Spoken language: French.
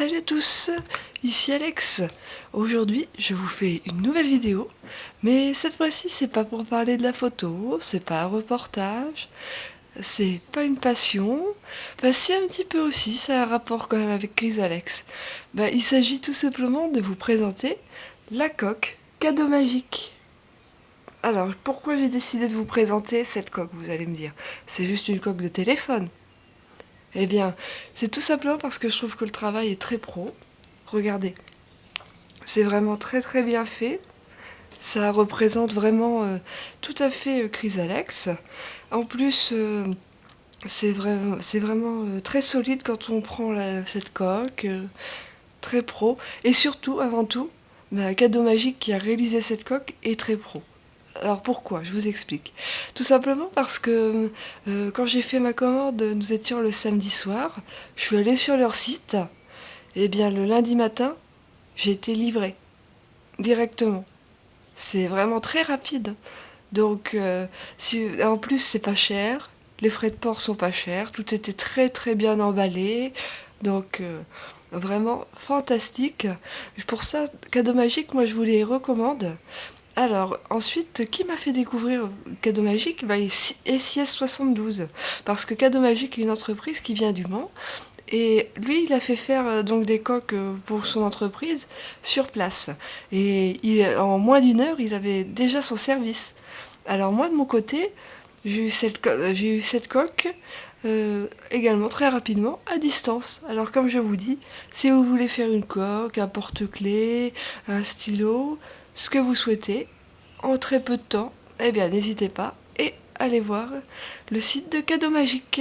Salut à tous, ici Alex. Aujourd'hui, je vous fais une nouvelle vidéo, mais cette fois-ci, c'est pas pour parler de la photo, c'est pas un reportage, c'est pas une passion. Bah si, un petit peu aussi, ça a un rapport quand même avec Chris Alex. Bah, il s'agit tout simplement de vous présenter la coque cadeau magique. Alors, pourquoi j'ai décidé de vous présenter cette coque, vous allez me dire? C'est juste une coque de téléphone. Eh bien, c'est tout simplement parce que je trouve que le travail est très pro. Regardez, c'est vraiment très très bien fait. Ça représente vraiment euh, tout à fait euh, Chrysalex. En plus, euh, c'est vraiment, vraiment très solide quand on prend cette coque, très pro. Et surtout, avant tout, bah, Cadeau Magique qui a réalisé cette coque est très pro. Alors pourquoi? Je vous explique. Tout simplement parce que euh, quand j'ai fait ma commande, nous étions le samedi soir, je suis allée sur leur site, et bien le lundi matin, j'ai été livrée directement. C'est vraiment très rapide. Donc euh, si, en plus c'est pas cher, les frais de port sont pas chers, tout était très très bien emballé. Donc euh, vraiment fantastique. Pour ça, cadeau magique, moi je vous les recommande. Alors, ensuite, qui m'a fait découvrir Cadeau Magique? Bah, SIS72. Parce que Cadeau Magique est une entreprise qui vient du Mans. Et lui, il a fait faire euh, donc des coques euh, pour son entreprise sur place. Et en moins d'une heure, il avait déjà son service. Alors moi, de mon côté, j'ai eu cette, j'ai eu cette coque euh, également très rapidement à distance. Alors comme je vous dis, si vous voulez faire une coque, un porte-clés, un stylo, ce que vous souhaitez en très peu de temps, eh bien n'hésitez pas et allez voir le site de Cadeau Magique.